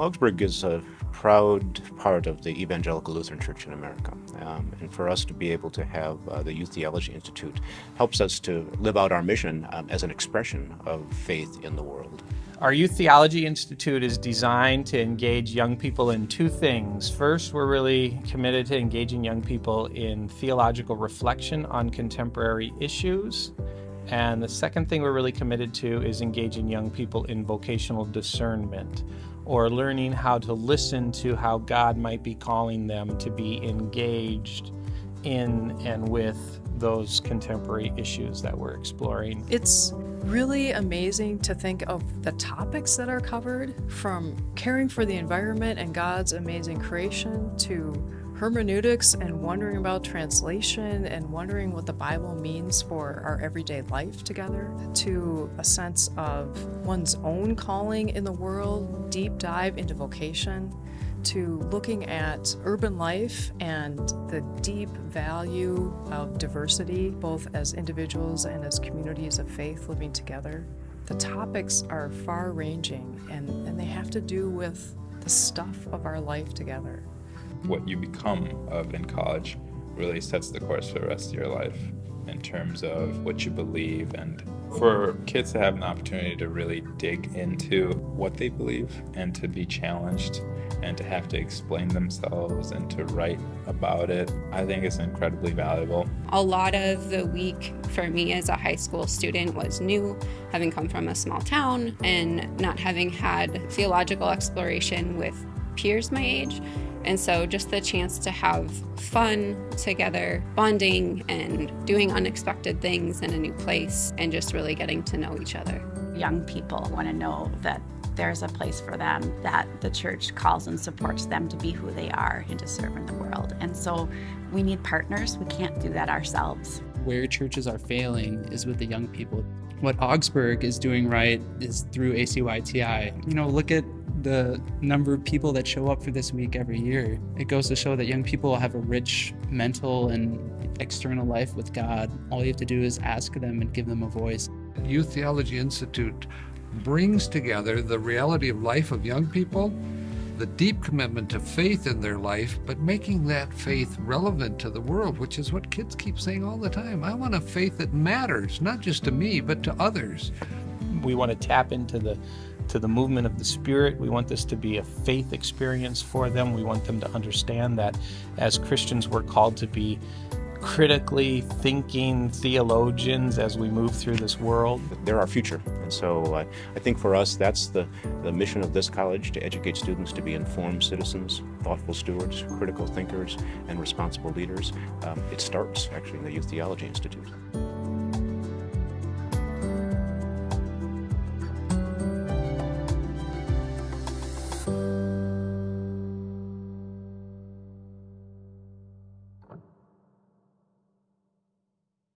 Augsburg is a proud part of the Evangelical Lutheran Church in America. Um, and for us to be able to have uh, the Youth Theology Institute helps us to live out our mission um, as an expression of faith in the world. Our Youth Theology Institute is designed to engage young people in two things. First, we're really committed to engaging young people in theological reflection on contemporary issues. And the second thing we're really committed to is engaging young people in vocational discernment or learning how to listen to how God might be calling them to be engaged in and with those contemporary issues that we're exploring. It's really amazing to think of the topics that are covered from caring for the environment and God's amazing creation to hermeneutics and wondering about translation and wondering what the Bible means for our everyday life together, to a sense of one's own calling in the world, deep dive into vocation, to looking at urban life and the deep value of diversity, both as individuals and as communities of faith living together. The topics are far ranging and, and they have to do with the stuff of our life together. What you become of in college really sets the course for the rest of your life in terms of what you believe and for kids to have an opportunity to really dig into what they believe and to be challenged and to have to explain themselves and to write about it, I think it's incredibly valuable. A lot of the week for me as a high school student was new, having come from a small town and not having had theological exploration with peers my age. And so just the chance to have fun together, bonding and doing unexpected things in a new place and just really getting to know each other. Young people want to know that there's a place for them, that the church calls and supports them to be who they are and to serve in the world. And so we need partners. We can't do that ourselves. Where churches are failing is with the young people. What Augsburg is doing right is through ACYTI. You know, look at the number of people that show up for this week every year. It goes to show that young people have a rich mental and external life with God. All you have to do is ask them and give them a voice. Youth Theology Institute brings together the reality of life of young people, the deep commitment to faith in their life, but making that faith relevant to the world, which is what kids keep saying all the time. I want a faith that matters, not just to me, but to others. We want to tap into the to the movement of the Spirit. We want this to be a faith experience for them. We want them to understand that as Christians, we're called to be critically thinking theologians as we move through this world. They're our future. And so uh, I think for us, that's the, the mission of this college, to educate students to be informed citizens, thoughtful stewards, critical thinkers, and responsible leaders. Um, it starts actually in the Youth Theology Institute.